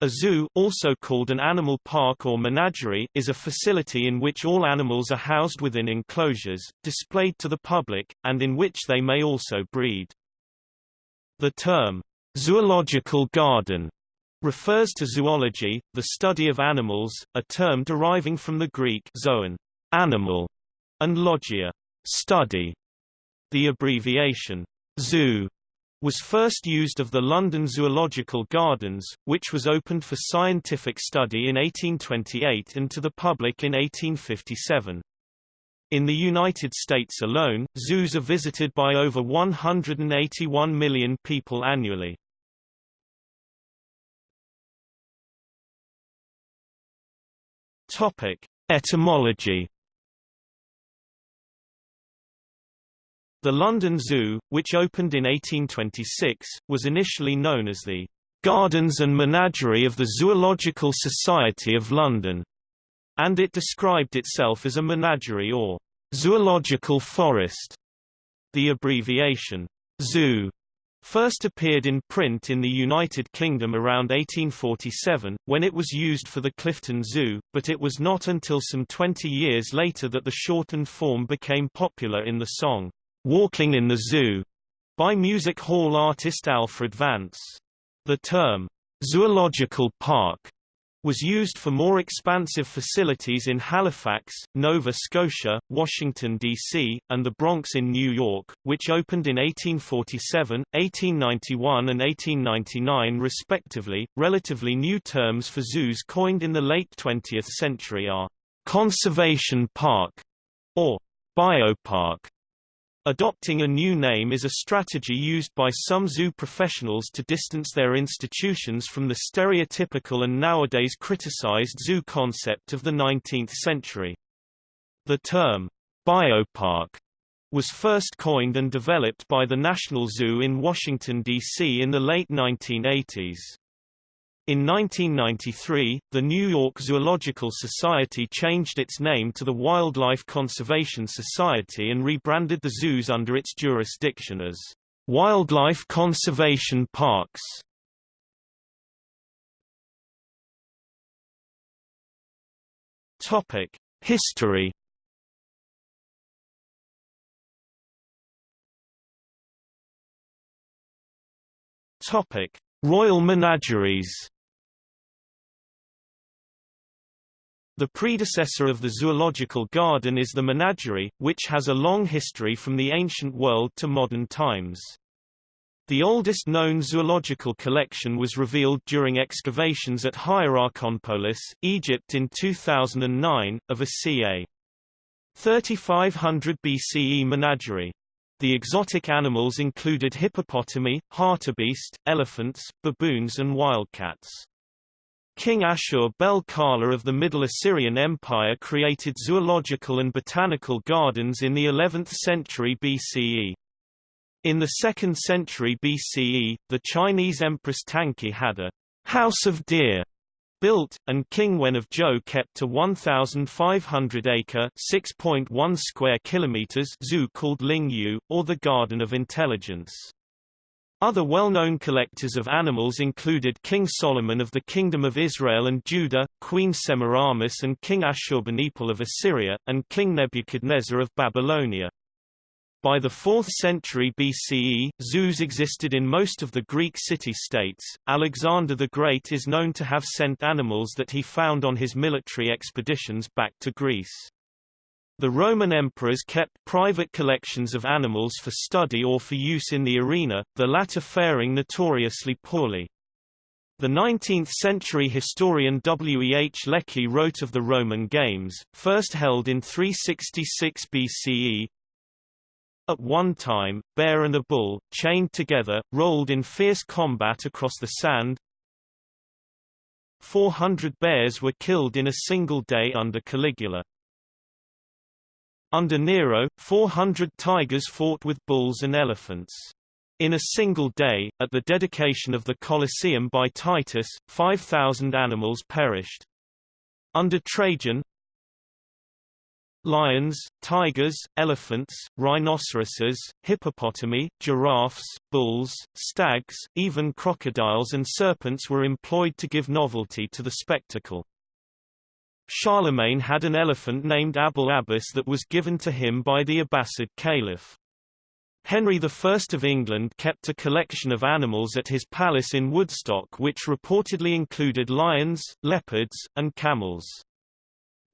A zoo also called an animal park or menagerie is a facility in which all animals are housed within enclosures, displayed to the public, and in which they may also breed. The term, zoological garden, refers to zoology, the study of animals, a term deriving from the Greek zoon, animal, and logia, study. The abbreviation zoo was first used of the London Zoological Gardens, which was opened for scientific study in 1828 and to the public in 1857. In the United States alone, zoos are visited by over 181 million people annually. Topic: Etymology The London Zoo, which opened in 1826, was initially known as the Gardens and Menagerie of the Zoological Society of London, and it described itself as a menagerie or zoological forest. The abbreviation zoo first appeared in print in the United Kingdom around 1847, when it was used for the Clifton Zoo, but it was not until some 20 years later that the shortened form became popular in the song, Walking in the Zoo by music hall artist Alfred Vance. The term zoological park was used for more expansive facilities in Halifax, Nova Scotia, Washington, D.C., and the Bronx in New York, which opened in 1847, 1891 and 1899 respectively. Relatively new terms for zoos coined in the late 20th century are conservation park or biopark Adopting a new name is a strategy used by some zoo professionals to distance their institutions from the stereotypical and nowadays criticized zoo concept of the 19th century. The term, biopark, was first coined and developed by the National Zoo in Washington, D.C. in the late 1980s. In 1993, the New York Zoological Society changed its name to the Wildlife Conservation Society and rebranded the zoos under its jurisdiction as Wildlife Conservation Parks. Topic: History. Topic: Royal Menageries. The predecessor of the zoological garden is the menagerie, which has a long history from the ancient world to modern times. The oldest known zoological collection was revealed during excavations at Hierakonpolis, Egypt in 2009, of a ca. 3500 BCE menagerie. The exotic animals included hippopotami, hartebeest, elephants, baboons and wildcats. King Ashur-bel-Kala of the Middle Assyrian Empire created zoological and botanical gardens in the 11th century BCE. In the 2nd century BCE, the Chinese Empress Tangke had a house of deer built, and King Wen of Zhou kept a 1,500-acre (6.1 square kilometers) zoo called Ling Yu, or the Garden of Intelligence. Other well-known collectors of animals included King Solomon of the Kingdom of Israel and Judah, Queen Semiramis and King Ashurbanipal of Assyria, and King Nebuchadnezzar of Babylonia. By the 4th century BCE, zoos existed in most of the Greek city-states. Alexander the Great is known to have sent animals that he found on his military expeditions back to Greece. The Roman emperors kept private collections of animals for study or for use in the arena, the latter faring notoriously poorly. The 19th-century historian W. E. H. Lecky wrote of the Roman games, first held in 366 BCE. At one time, bear and a bull, chained together, rolled in fierce combat across the sand. 400 bears were killed in a single day under Caligula. Under Nero, 400 tigers fought with bulls and elephants. In a single day, at the dedication of the Colosseum by Titus, 5,000 animals perished. Under Trajan, lions, tigers, elephants, rhinoceroses, hippopotami, giraffes, bulls, stags, even crocodiles and serpents were employed to give novelty to the spectacle. Charlemagne had an elephant named Abul Abbas that was given to him by the Abbasid Caliph. Henry I of England kept a collection of animals at his palace in Woodstock which reportedly included lions, leopards, and camels.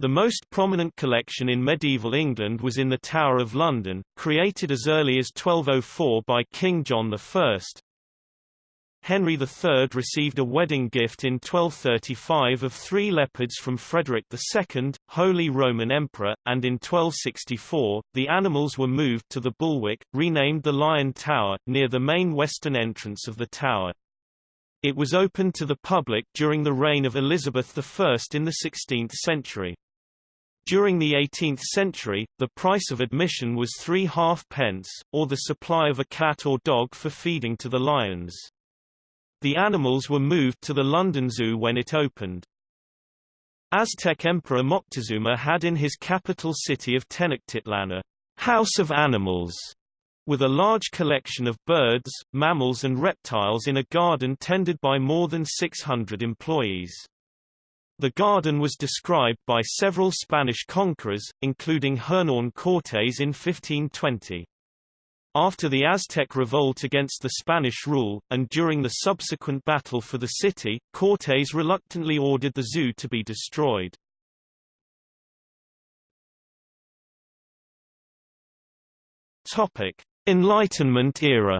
The most prominent collection in medieval England was in the Tower of London, created as early as 1204 by King John I. Henry III received a wedding gift in 1235 of three leopards from Frederick II, Holy Roman Emperor, and in 1264, the animals were moved to the Bulwark, renamed the Lion Tower, near the main western entrance of the tower. It was opened to the public during the reign of Elizabeth I in the 16th century. During the 18th century, the price of admission was three halfpence, or the supply of a cat or dog for feeding to the lions. The animals were moved to the London Zoo when it opened. Aztec Emperor Moctezuma had in his capital city of Tenochtitlan a house of animals, with a large collection of birds, mammals and reptiles in a garden tended by more than 600 employees. The garden was described by several Spanish conquerors, including Hernán Cortés in 1520. After the Aztec revolt against the Spanish rule, and during the subsequent battle for the city, Cortés reluctantly ordered the zoo to be destroyed. Enlightenment era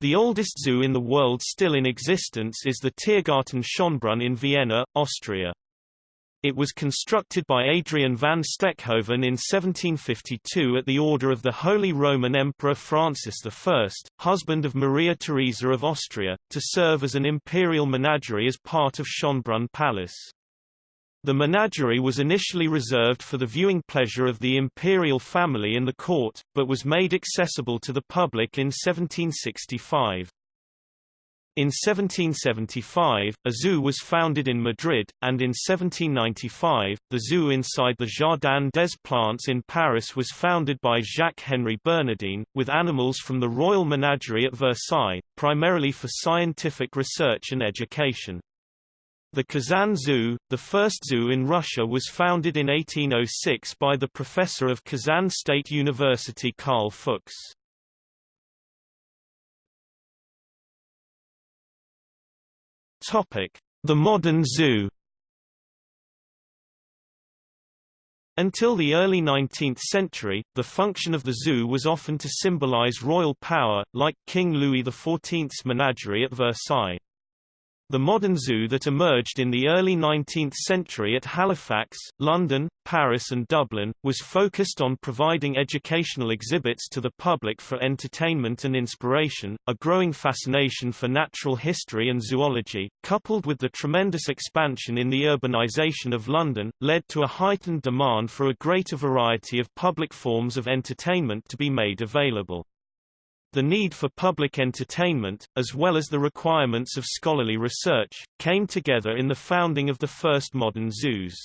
The oldest zoo in the world still in existence is the Tiergarten Schönbrunn in Vienna, Austria. It was constructed by Adrian van Steckhoven in 1752 at the order of the Holy Roman Emperor Francis I, husband of Maria Theresa of Austria, to serve as an imperial menagerie as part of Schönbrunn Palace. The menagerie was initially reserved for the viewing pleasure of the imperial family and the court, but was made accessible to the public in 1765. In 1775, a zoo was founded in Madrid, and in 1795, the zoo inside the Jardin des Plantes in Paris was founded by Jacques-Henri Bernardin, with animals from the Royal Menagerie at Versailles, primarily for scientific research and education. The Kazan Zoo, the first zoo in Russia was founded in 1806 by the professor of Kazan State University Karl Fuchs. The modern zoo Until the early 19th century, the function of the zoo was often to symbolize royal power, like King Louis XIV's menagerie at Versailles. The modern zoo that emerged in the early 19th century at Halifax, London, Paris and Dublin, was focused on providing educational exhibits to the public for entertainment and inspiration. A growing fascination for natural history and zoology, coupled with the tremendous expansion in the urbanization of London, led to a heightened demand for a greater variety of public forms of entertainment to be made available. The need for public entertainment, as well as the requirements of scholarly research, came together in the founding of the first modern zoos.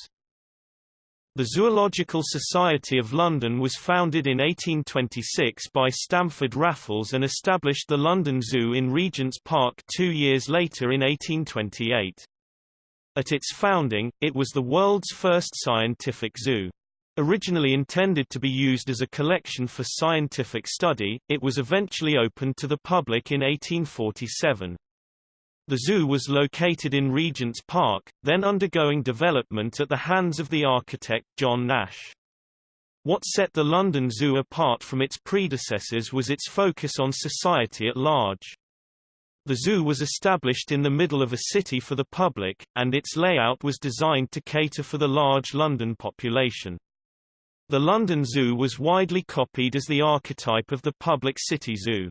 The Zoological Society of London was founded in 1826 by Stamford Raffles and established the London Zoo in Regent's Park two years later in 1828. At its founding, it was the world's first scientific zoo. Originally intended to be used as a collection for scientific study, it was eventually opened to the public in 1847. The zoo was located in Regent's Park, then undergoing development at the hands of the architect John Nash. What set the London Zoo apart from its predecessors was its focus on society at large. The zoo was established in the middle of a city for the public, and its layout was designed to cater for the large London population. The London Zoo was widely copied as the archetype of the public city zoo.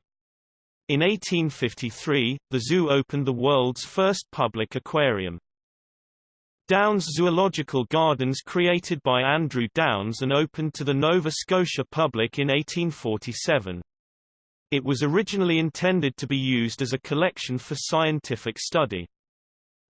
In 1853, the zoo opened the world's first public aquarium. Downs Zoological Gardens created by Andrew Downs and opened to the Nova Scotia public in 1847. It was originally intended to be used as a collection for scientific study.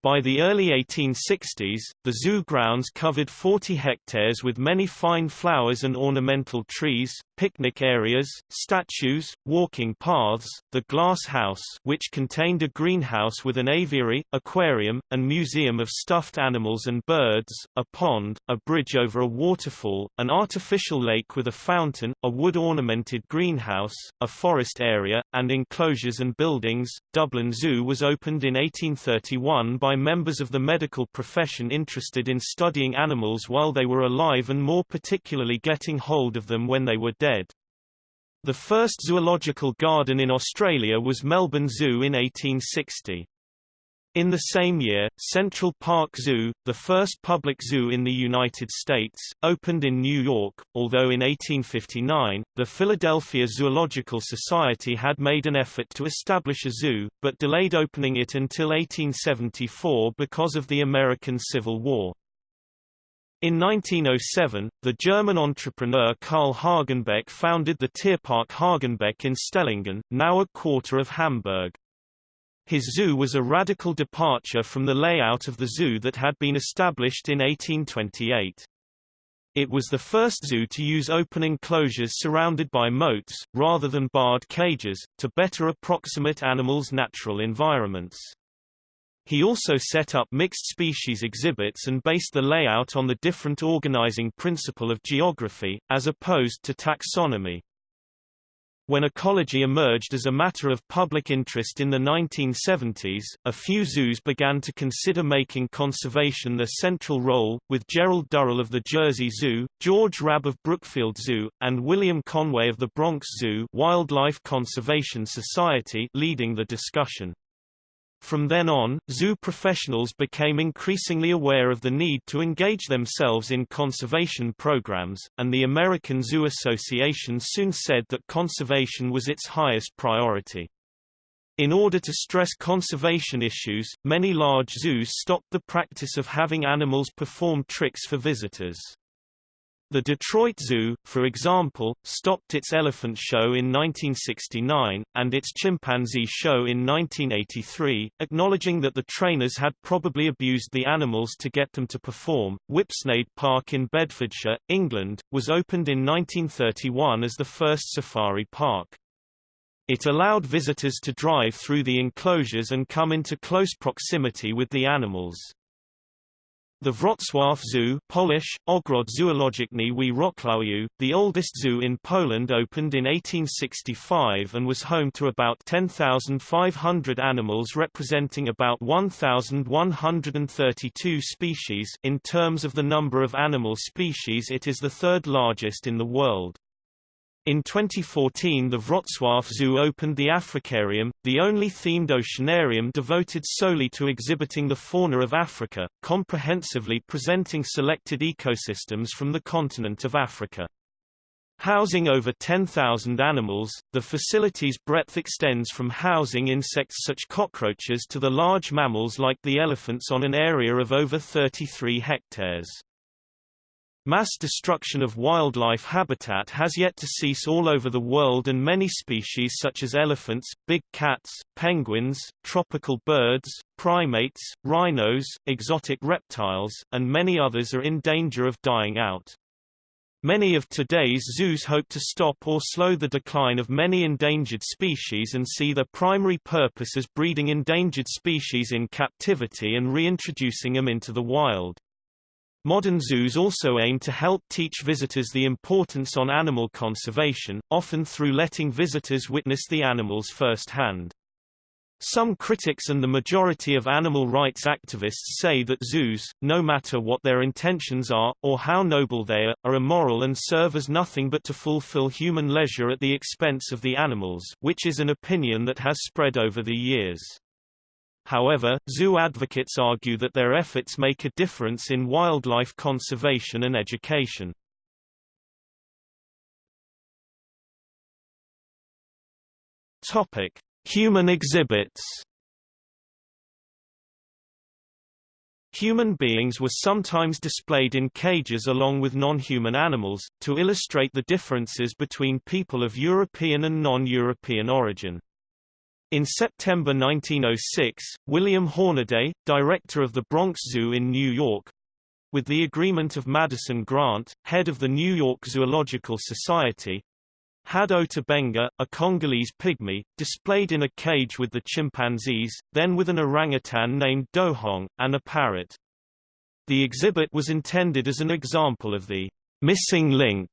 By the early 1860s, the zoo grounds covered 40 hectares with many fine flowers and ornamental trees, picnic areas, statues, walking paths, the glass house which contained a greenhouse with an aviary, aquarium, and museum of stuffed animals and birds, a pond, a bridge over a waterfall, an artificial lake with a fountain, a wood-ornamented greenhouse, a forest area, and enclosures and buildings. Dublin Zoo was opened in 1831 by members of the medical profession interested in studying animals while they were alive and more particularly getting hold of them when they were dead. The first zoological garden in Australia was Melbourne Zoo in 1860. In the same year, Central Park Zoo, the first public zoo in the United States, opened in New York, although in 1859, the Philadelphia Zoological Society had made an effort to establish a zoo, but delayed opening it until 1874 because of the American Civil War. In 1907, the German entrepreneur Karl Hagenbeck founded the Tierpark Hagenbeck in Stellingen, now a quarter of Hamburg. His zoo was a radical departure from the layout of the zoo that had been established in 1828. It was the first zoo to use open enclosures surrounded by moats, rather than barred cages, to better approximate animals' natural environments. He also set up mixed species exhibits and based the layout on the different organizing principle of geography, as opposed to taxonomy. When ecology emerged as a matter of public interest in the 1970s, a few zoos began to consider making conservation their central role, with Gerald Durrell of the Jersey Zoo, George Rabb of Brookfield Zoo, and William Conway of the Bronx Zoo Wildlife Conservation Society leading the discussion. From then on, zoo professionals became increasingly aware of the need to engage themselves in conservation programs, and the American Zoo Association soon said that conservation was its highest priority. In order to stress conservation issues, many large zoos stopped the practice of having animals perform tricks for visitors. The Detroit Zoo, for example, stopped its elephant show in 1969, and its chimpanzee show in 1983, acknowledging that the trainers had probably abused the animals to get them to perform. Whipsnade Park in Bedfordshire, England, was opened in 1931 as the first safari park. It allowed visitors to drive through the enclosures and come into close proximity with the animals. The Wrocław Zoo Polish, Ogród Zoologiczny w Wrocławiu, the oldest zoo in Poland opened in 1865 and was home to about 10,500 animals representing about 1,132 species in terms of the number of animal species it is the third largest in the world. In 2014 the Wrocław Zoo opened the Africarium, the only themed oceanarium devoted solely to exhibiting the fauna of Africa, comprehensively presenting selected ecosystems from the continent of Africa. Housing over 10,000 animals, the facility's breadth extends from housing insects such cockroaches to the large mammals like the elephants on an area of over 33 hectares. Mass destruction of wildlife habitat has yet to cease all over the world and many species such as elephants, big cats, penguins, tropical birds, primates, rhinos, exotic reptiles, and many others are in danger of dying out. Many of today's zoos hope to stop or slow the decline of many endangered species and see their primary purpose as breeding endangered species in captivity and reintroducing them into the wild. Modern zoos also aim to help teach visitors the importance on animal conservation, often through letting visitors witness the animals firsthand. Some critics and the majority of animal rights activists say that zoos, no matter what their intentions are, or how noble they are, are immoral and serve as nothing but to fulfill human leisure at the expense of the animals which is an opinion that has spread over the years. However, zoo advocates argue that their efforts make a difference in wildlife conservation and education. Topic: Human exhibits. Human beings were sometimes displayed in cages along with non-human animals, to illustrate the differences between people of European and non-European origin. In September 1906, William Hornaday, director of the Bronx Zoo in New York, with the agreement of Madison Grant, head of the New York Zoological Society, had Ota Benga, a Congolese pygmy, displayed in a cage with the chimpanzees, then with an orangutan named Dohong, and a parrot. The exhibit was intended as an example of the missing link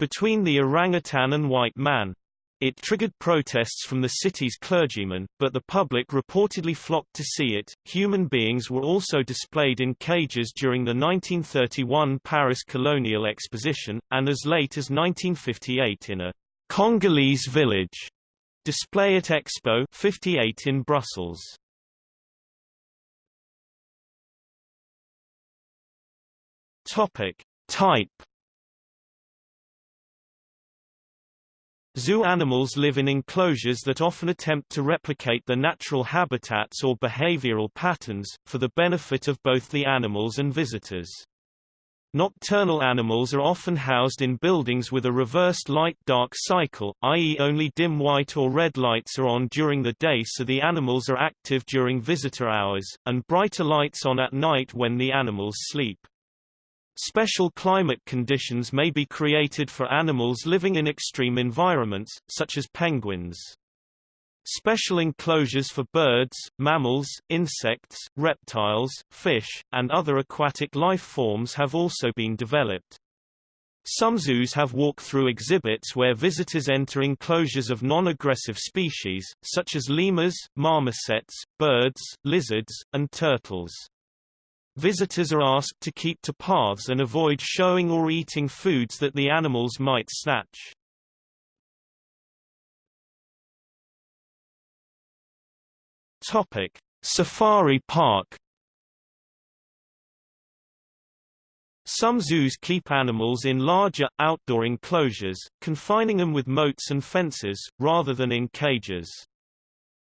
between the orangutan and white man. It triggered protests from the city's clergymen, but the public reportedly flocked to see it. Human beings were also displayed in cages during the 1931 Paris Colonial Exposition, and as late as 1958 in a Congolese village display at Expo 58 in Brussels. Topic: Type Zoo animals live in enclosures that often attempt to replicate their natural habitats or behavioral patterns, for the benefit of both the animals and visitors. Nocturnal animals are often housed in buildings with a reversed light-dark cycle, i.e. only dim white or red lights are on during the day so the animals are active during visitor hours, and brighter lights on at night when the animals sleep. Special climate conditions may be created for animals living in extreme environments, such as penguins. Special enclosures for birds, mammals, insects, reptiles, fish, and other aquatic life forms have also been developed. Some zoos have walk-through exhibits where visitors enter enclosures of non-aggressive species, such as lemurs, marmosets, birds, lizards, and turtles. Visitors are asked to keep to paths and avoid showing or eating foods that the animals might snatch. Topic: Safari Park Some zoos keep animals in larger, outdoor enclosures, confining them with moats and fences, rather than in cages.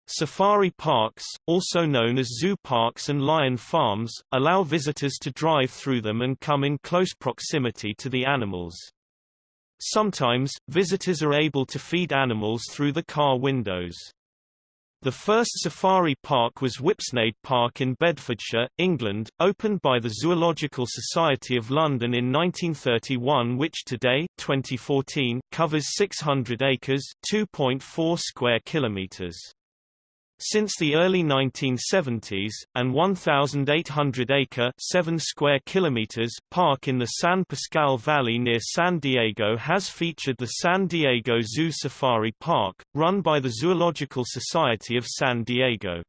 Safari parks, also known as zoo parks and lion farms, allow visitors to drive through them and come in close proximity to the animals. Sometimes, visitors are able to feed animals through the car windows. The first safari park was Whipsnade Park in Bedfordshire, England, opened by the Zoological Society of London in 1931 which today 2014, covers 600 acres 2.4 square kilometres. Since the early 1970s, an 1,800-acre (7 square kilometers) park in the San Pasqual Valley near San Diego has featured the San Diego Zoo Safari Park, run by the Zoological Society of San Diego.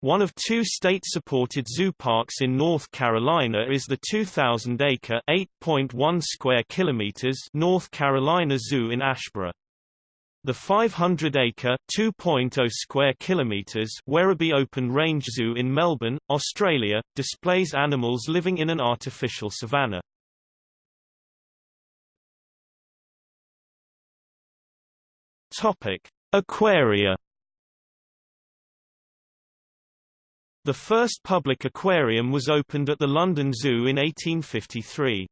One of two state-supported zoo parks in North Carolina is the 2,000-acre (8.1 square kilometers) North Carolina Zoo in Asheboro. The 500-acre (2.0 square kilometers) Werribee Open Range Zoo in Melbourne, Australia, displays animals living in an artificial savanna. Topic: Aquaria. The first public aquarium was opened at the London Zoo in 1853.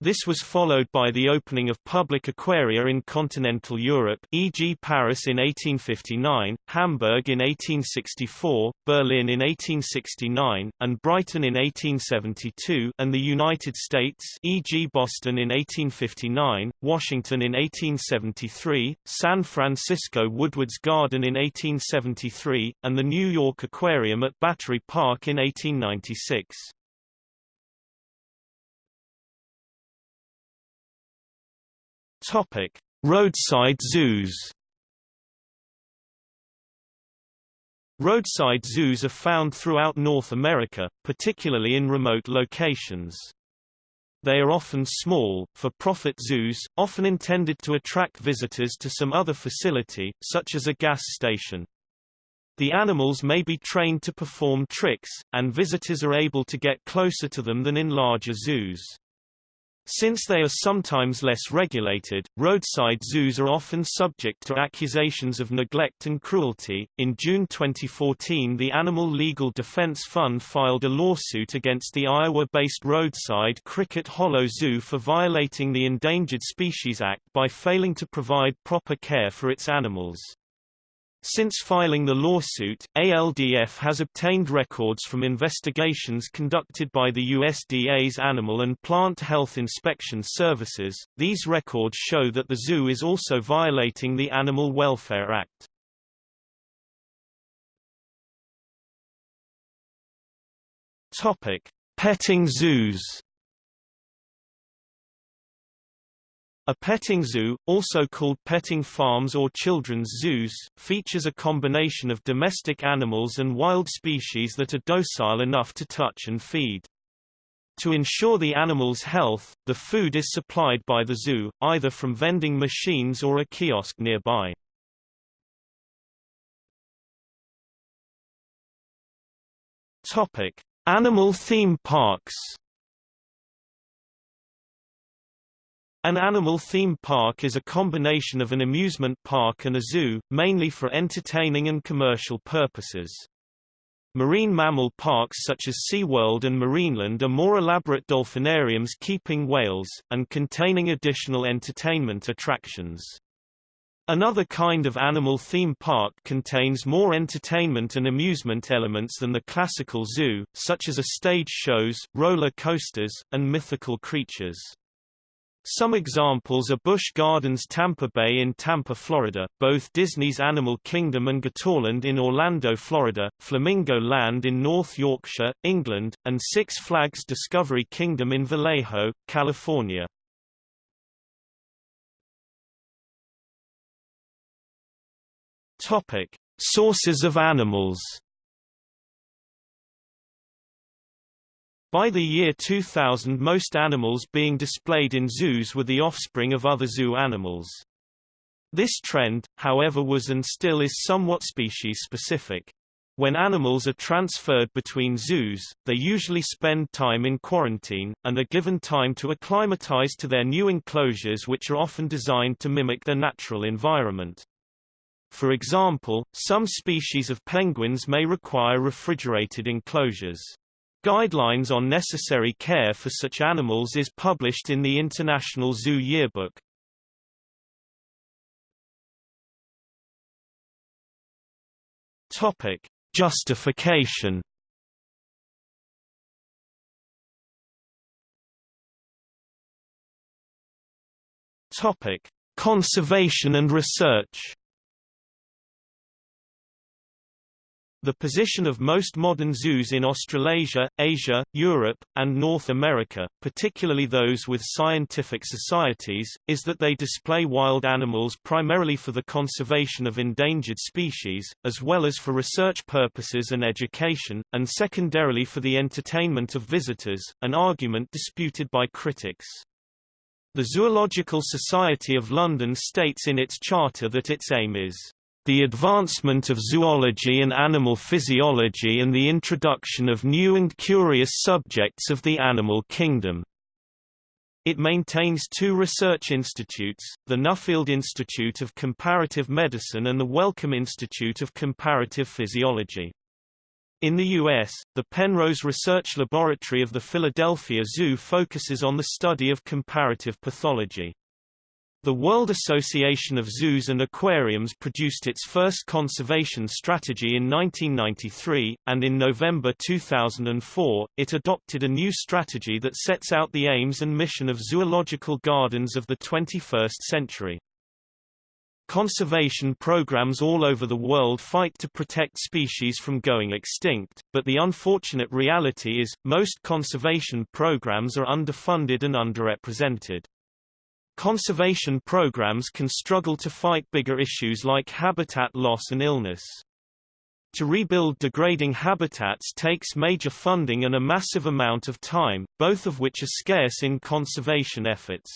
This was followed by the opening of public aquaria in continental Europe e.g. Paris in 1859, Hamburg in 1864, Berlin in 1869, and Brighton in 1872 and the United States e.g. Boston in 1859, Washington in 1873, San Francisco Woodward's Garden in 1873, and the New York Aquarium at Battery Park in 1896. Topic: Roadside zoos. Roadside zoos are found throughout North America, particularly in remote locations. They are often small, for-profit zoos, often intended to attract visitors to some other facility, such as a gas station. The animals may be trained to perform tricks, and visitors are able to get closer to them than in larger zoos. Since they are sometimes less regulated, roadside zoos are often subject to accusations of neglect and cruelty. In June 2014, the Animal Legal Defense Fund filed a lawsuit against the Iowa-based roadside Cricket Hollow Zoo for violating the Endangered Species Act by failing to provide proper care for its animals. Since filing the lawsuit, ALDF has obtained records from investigations conducted by the USDA's Animal and Plant Health Inspection Services. These records show that the zoo is also violating the Animal Welfare Act. Topic: Petting zoos. A petting zoo, also called petting farms or children's zoos, features a combination of domestic animals and wild species that are docile enough to touch and feed. To ensure the animal's health, the food is supplied by the zoo, either from vending machines or a kiosk nearby. Topic: Animal theme parks. An animal theme park is a combination of an amusement park and a zoo, mainly for entertaining and commercial purposes. Marine mammal parks such as SeaWorld and Marineland are more elaborate dolphinariums keeping whales, and containing additional entertainment attractions. Another kind of animal theme park contains more entertainment and amusement elements than the classical zoo, such as a stage shows, roller coasters, and mythical creatures. Some examples are Busch Gardens Tampa Bay in Tampa, Florida, both Disney's Animal Kingdom and Gatorland in Orlando, Florida, Flamingo Land in North Yorkshire, England, and Six Flags Discovery Kingdom in Vallejo, California. Topic: Sources of animals By the year 2000 most animals being displayed in zoos were the offspring of other zoo animals. This trend, however was and still is somewhat species-specific. When animals are transferred between zoos, they usually spend time in quarantine, and are given time to acclimatize to their new enclosures which are often designed to mimic their natural environment. For example, some species of penguins may require refrigerated enclosures. Guidelines on necessary care for such animals is published in the International Zoo Yearbook. Topic: Justification. Topic: Conservation and research. The position of most modern zoos in Australasia, Asia, Europe, and North America, particularly those with scientific societies, is that they display wild animals primarily for the conservation of endangered species, as well as for research purposes and education, and secondarily for the entertainment of visitors, an argument disputed by critics. The Zoological Society of London states in its charter that its aim is the advancement of zoology and animal physiology and the introduction of new and curious subjects of the animal kingdom. It maintains two research institutes, the Nuffield Institute of Comparative Medicine and the Wellcome Institute of Comparative Physiology. In the U.S., the Penrose Research Laboratory of the Philadelphia Zoo focuses on the study of comparative pathology. The World Association of Zoos and Aquariums produced its first conservation strategy in 1993, and in November 2004, it adopted a new strategy that sets out the aims and mission of zoological gardens of the 21st century. Conservation programs all over the world fight to protect species from going extinct, but the unfortunate reality is, most conservation programs are underfunded and underrepresented. Conservation programs can struggle to fight bigger issues like habitat loss and illness. To rebuild degrading habitats takes major funding and a massive amount of time, both of which are scarce in conservation efforts.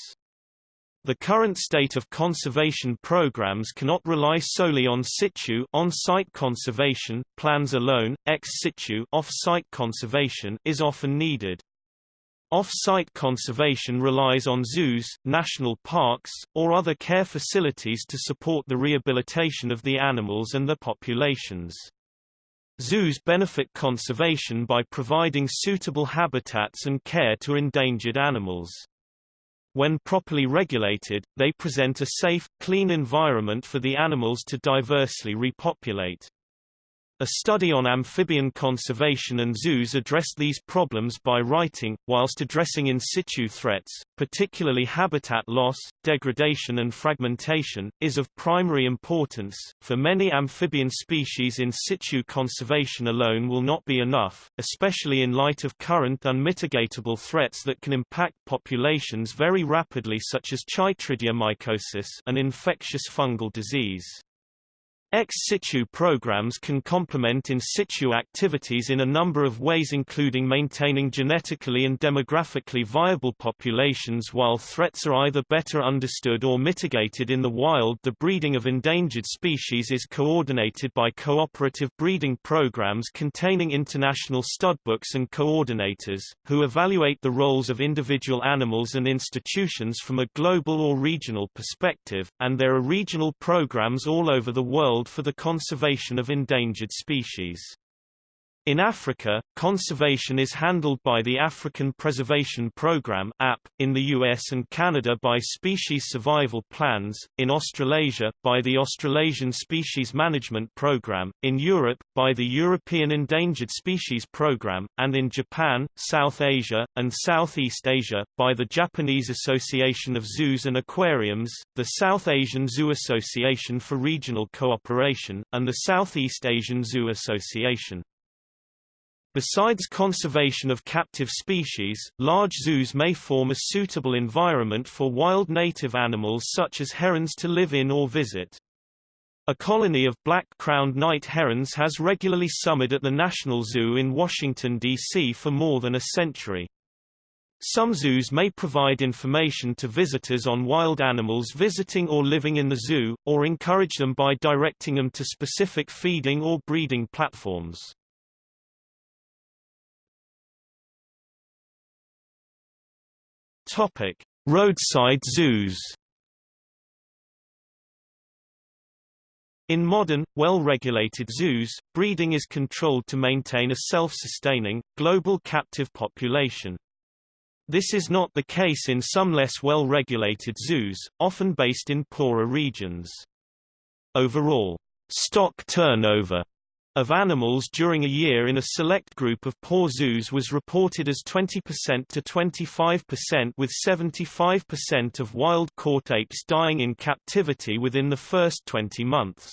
The current state of conservation programs cannot rely solely on situ on-site conservation, plans alone, ex situ off-site conservation is often needed. Off-site conservation relies on zoos, national parks, or other care facilities to support the rehabilitation of the animals and their populations. Zoos benefit conservation by providing suitable habitats and care to endangered animals. When properly regulated, they present a safe, clean environment for the animals to diversely repopulate. A study on amphibian conservation and zoos addressed these problems by writing, whilst addressing in situ threats, particularly habitat loss, degradation and fragmentation, is of primary importance. For many amphibian species in situ conservation alone will not be enough, especially in light of current unmitigatable threats that can impact populations very rapidly such as chytridiomycosis an infectious fungal disease. Ex situ programs can complement in situ activities in a number of ways including maintaining genetically and demographically viable populations while threats are either better understood or mitigated in the wild. The breeding of endangered species is coordinated by cooperative breeding programs containing international studbooks and coordinators, who evaluate the roles of individual animals and institutions from a global or regional perspective, and there are regional programs all over the world for the conservation of endangered species. In Africa, conservation is handled by the African Preservation Programme in the US and Canada by Species Survival Plans, in Australasia by the Australasian Species Management Programme, in Europe by the European Endangered Species Programme, and in Japan, South Asia, and Southeast Asia by the Japanese Association of Zoos and Aquariums, the South Asian Zoo Association for Regional Cooperation, and the Southeast Asian Zoo Association. Besides conservation of captive species, large zoos may form a suitable environment for wild native animals such as herons to live in or visit. A colony of black-crowned night herons has regularly summered at the National Zoo in Washington, D.C. for more than a century. Some zoos may provide information to visitors on wild animals visiting or living in the zoo, or encourage them by directing them to specific feeding or breeding platforms. Topic: Roadside zoos. In modern, well-regulated zoos, breeding is controlled to maintain a self-sustaining, global captive population. This is not the case in some less well-regulated zoos, often based in poorer regions. Overall, stock turnover of animals during a year in a select group of poor zoos was reported as 20% to 25% with 75% of wild-caught apes dying in captivity within the first 20 months.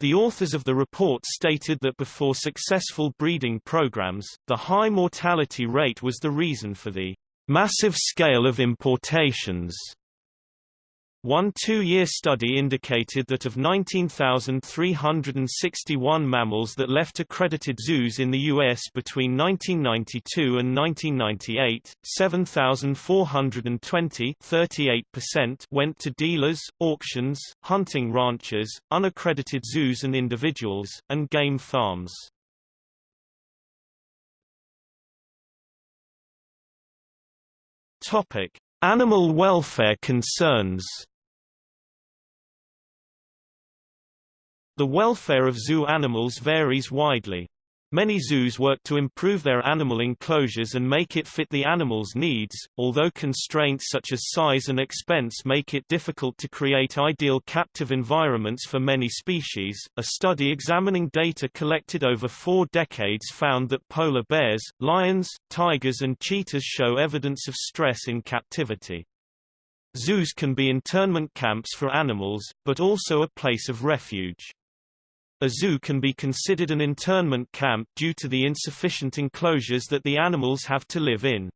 The authors of the report stated that before successful breeding programs, the high mortality rate was the reason for the massive scale of importations one two-year study indicated that of 19,361 mammals that left accredited zoos in the U.S. between 1992 and 1998, 7,420 went to dealers, auctions, hunting ranches, unaccredited zoos and individuals, and game farms. Animal welfare concerns The welfare of zoo animals varies widely. Many zoos work to improve their animal enclosures and make it fit the animal's needs, although constraints such as size and expense make it difficult to create ideal captive environments for many species. A study examining data collected over four decades found that polar bears, lions, tigers, and cheetahs show evidence of stress in captivity. Zoos can be internment camps for animals, but also a place of refuge. A zoo can be considered an internment camp due to the insufficient enclosures that the animals have to live in.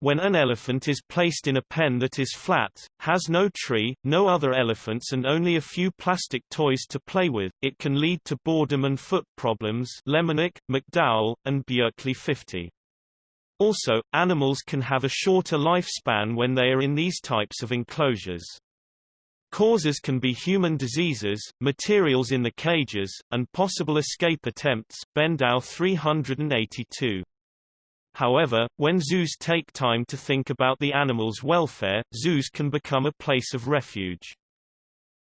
When an elephant is placed in a pen that is flat, has no tree, no other elephants and only a few plastic toys to play with, it can lead to boredom and foot problems Lemonick, McDowell, and Bjerklie 50. Also, animals can have a shorter lifespan when they are in these types of enclosures. Causes can be human diseases, materials in the cages, and possible escape attempts Benbow 382. However, when zoos take time to think about the animal's welfare, zoos can become a place of refuge.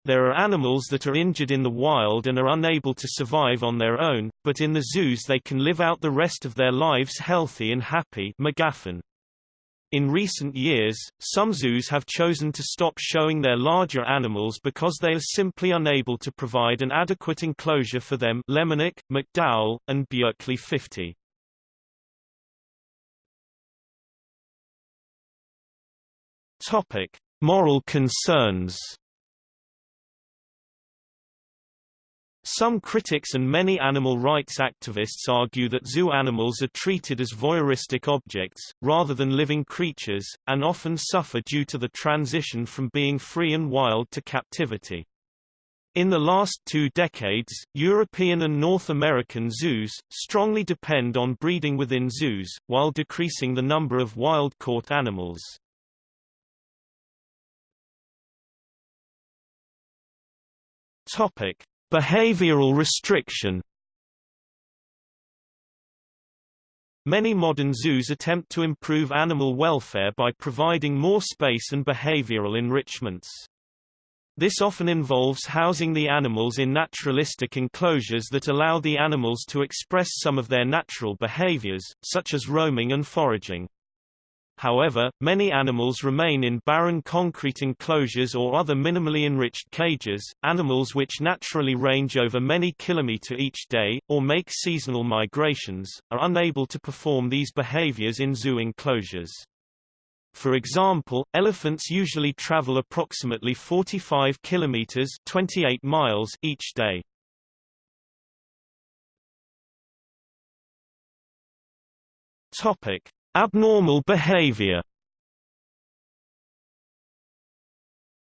There are animals that are injured in the wild and are unable to survive on their own, but in the zoos they can live out the rest of their lives healthy and happy McGaffin. In recent years, some zoos have chosen to stop showing their larger animals because they are simply unable to provide an adequate enclosure for them Lemonick, McDowell, and Bjerklie 50. Topic: Moral concerns. Some critics and many animal rights activists argue that zoo animals are treated as voyeuristic objects, rather than living creatures, and often suffer due to the transition from being free and wild to captivity. In the last two decades, European and North American zoos, strongly depend on breeding within zoos, while decreasing the number of wild-caught animals. Topic. Behavioral restriction Many modern zoos attempt to improve animal welfare by providing more space and behavioral enrichments. This often involves housing the animals in naturalistic enclosures that allow the animals to express some of their natural behaviors, such as roaming and foraging. However, many animals remain in barren concrete enclosures or other minimally enriched cages. Animals which naturally range over many kilometers each day, or make seasonal migrations, are unable to perform these behaviors in zoo enclosures. For example, elephants usually travel approximately 45 kilometers 28 miles each day. Topic: Abnormal behavior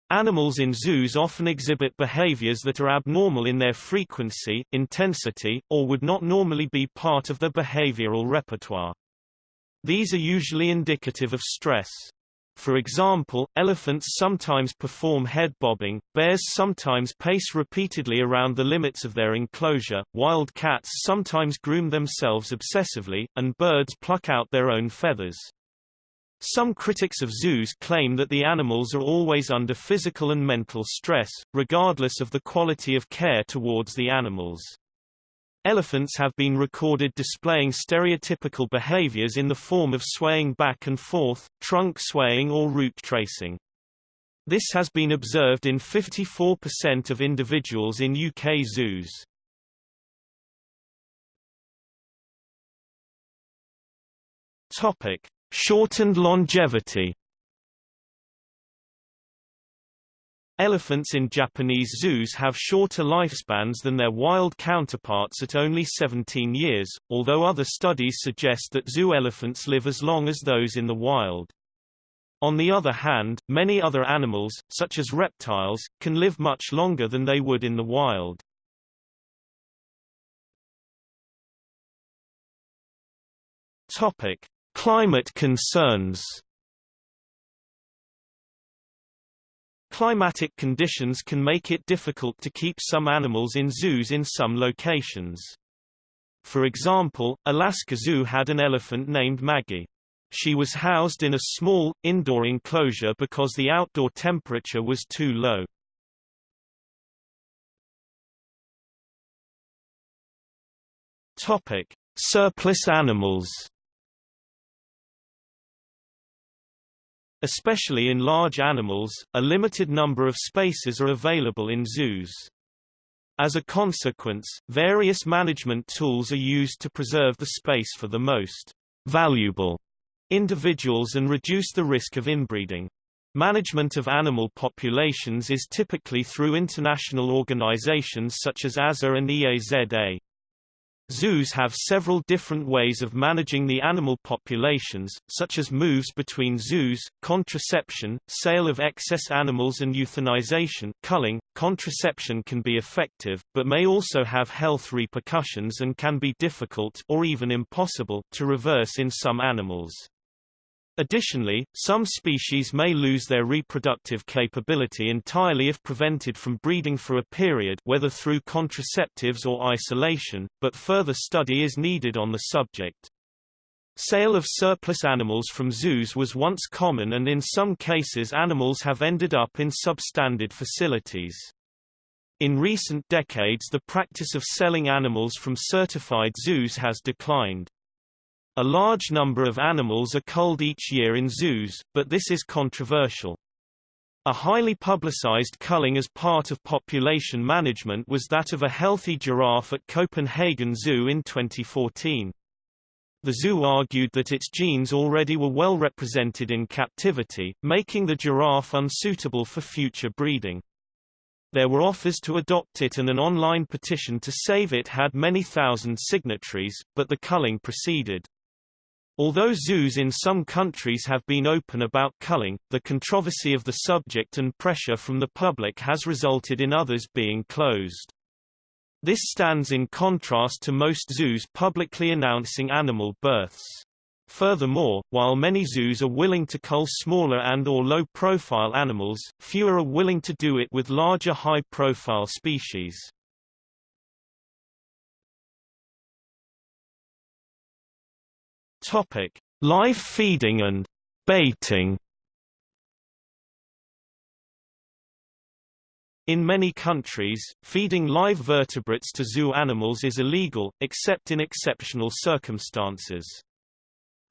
Animals in zoos often exhibit behaviors that are abnormal in their frequency, intensity, or would not normally be part of their behavioral repertoire. These are usually indicative of stress. For example, elephants sometimes perform head bobbing, bears sometimes pace repeatedly around the limits of their enclosure, wild cats sometimes groom themselves obsessively, and birds pluck out their own feathers. Some critics of zoos claim that the animals are always under physical and mental stress, regardless of the quality of care towards the animals. Elephants have been recorded displaying stereotypical behaviors in the form of swaying back and forth, trunk swaying or route tracing. This has been observed in 54% of individuals in UK zoos. Topic: Shortened longevity. Elephants in Japanese zoos have shorter lifespans than their wild counterparts at only 17 years, although other studies suggest that zoo elephants live as long as those in the wild. On the other hand, many other animals, such as reptiles, can live much longer than they would in the wild. Topic: Climate concerns Climatic conditions can make it difficult to keep some animals in zoos in some locations. For example, Alaska Zoo had an elephant named Maggie. She was housed in a small, indoor enclosure because the outdoor temperature was too low. Topic: Surplus animals. Especially in large animals, a limited number of spaces are available in zoos. As a consequence, various management tools are used to preserve the space for the most valuable individuals and reduce the risk of inbreeding. Management of animal populations is typically through international organizations such as AZA and EAZA. Zoos have several different ways of managing the animal populations, such as moves between zoos, contraception, sale of excess animals and euthanization culling. .Contraception can be effective, but may also have health repercussions and can be difficult or even impossible to reverse in some animals. Additionally, some species may lose their reproductive capability entirely if prevented from breeding for a period whether through contraceptives or isolation, but further study is needed on the subject. Sale of surplus animals from zoos was once common and in some cases animals have ended up in substandard facilities. In recent decades the practice of selling animals from certified zoos has declined. A large number of animals are culled each year in zoos, but this is controversial. A highly publicized culling as part of population management was that of a healthy giraffe at Copenhagen Zoo in 2014. The zoo argued that its genes already were well represented in captivity, making the giraffe unsuitable for future breeding. There were offers to adopt it and an online petition to save it had many thousand signatories, but the culling proceeded. Although zoos in some countries have been open about culling, the controversy of the subject and pressure from the public has resulted in others being closed. This stands in contrast to most zoos publicly announcing animal births. Furthermore, while many zoos are willing to cull smaller and or low-profile animals, fewer are willing to do it with larger high-profile species. Topic: Live feeding and baiting. In many countries, feeding live vertebrates to zoo animals is illegal, except in exceptional circumstances.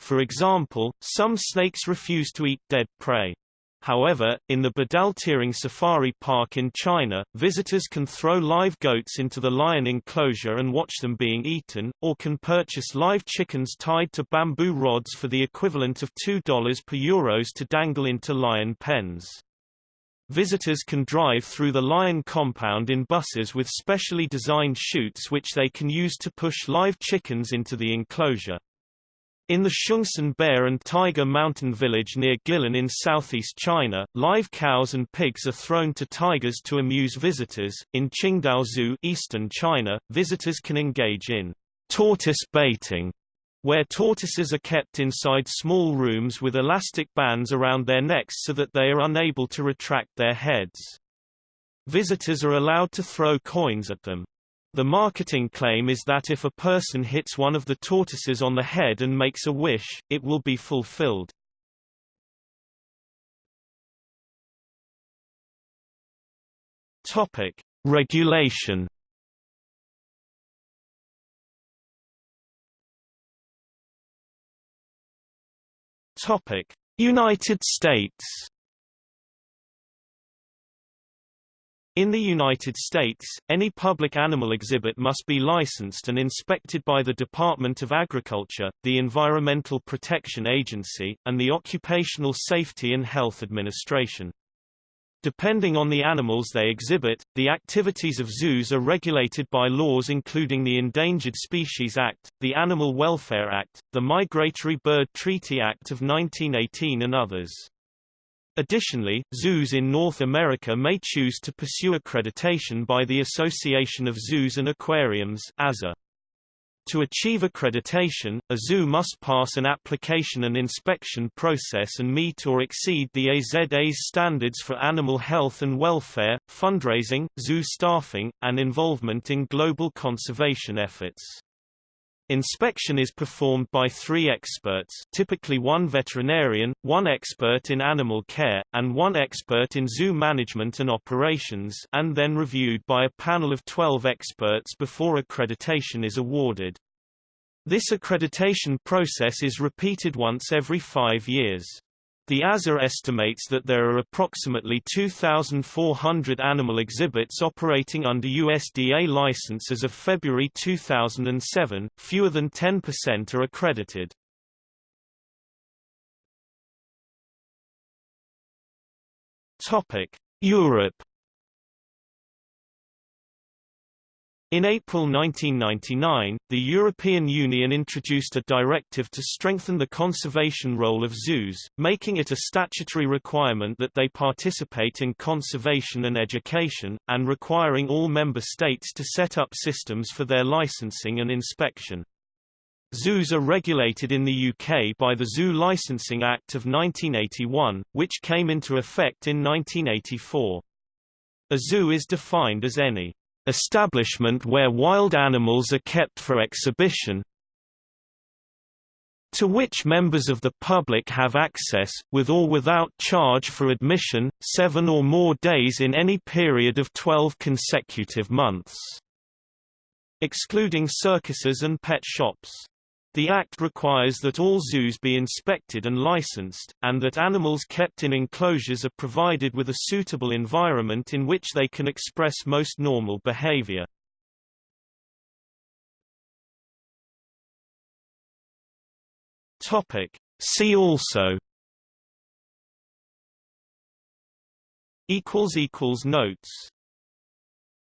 For example, some snakes refuse to eat dead prey. However, in the Badaling Safari Park in China, visitors can throw live goats into the lion enclosure and watch them being eaten, or can purchase live chickens tied to bamboo rods for the equivalent of $2 per euros to dangle into lion pens. Visitors can drive through the lion compound in buses with specially designed chutes which they can use to push live chickens into the enclosure. In the Xiongsen Bear and Tiger Mountain village near Guilin in southeast China, live cows and pigs are thrown to tigers to amuse visitors. In Qingdao Zoo, eastern China, visitors can engage in tortoise baiting, where tortoises are kept inside small rooms with elastic bands around their necks so that they are unable to retract their heads. Visitors are allowed to throw coins at them. The marketing claim is that if a person hits one of the tortoises on the head and makes a wish, it will be fulfilled. Topic: Regulation. Topic: United States. In the United States, any public animal exhibit must be licensed and inspected by the Department of Agriculture, the Environmental Protection Agency, and the Occupational Safety and Health Administration. Depending on the animals they exhibit, the activities of zoos are regulated by laws including the Endangered Species Act, the Animal Welfare Act, the Migratory Bird Treaty Act of 1918 and others. Additionally, zoos in North America may choose to pursue accreditation by the Association of Zoos and Aquariums AZA. To achieve accreditation, a zoo must pass an application and inspection process and meet or exceed the AZA's standards for animal health and welfare, fundraising, zoo staffing, and involvement in global conservation efforts. Inspection is performed by three experts typically one veterinarian, one expert in animal care, and one expert in zoo management and operations and then reviewed by a panel of 12 experts before accreditation is awarded. This accreditation process is repeated once every five years. The AZA estimates that there are approximately 2,400 animal exhibits operating under USDA license as of February 2007, fewer than 10% are accredited. Europe In April 1999, the European Union introduced a directive to strengthen the conservation role of zoos, making it a statutory requirement that they participate in conservation and education, and requiring all member states to set up systems for their licensing and inspection. Zoos are regulated in the UK by the Zoo Licensing Act of 1981, which came into effect in 1984. A zoo is defined as any establishment where wild animals are kept for exhibition to which members of the public have access, with or without charge for admission, seven or more days in any period of 12 consecutive months. Excluding circuses and pet shops. The Act requires that all zoos be inspected and licensed, and that animals kept in enclosures are provided with a suitable environment in which they can express most normal behavior. Topic. See also Notes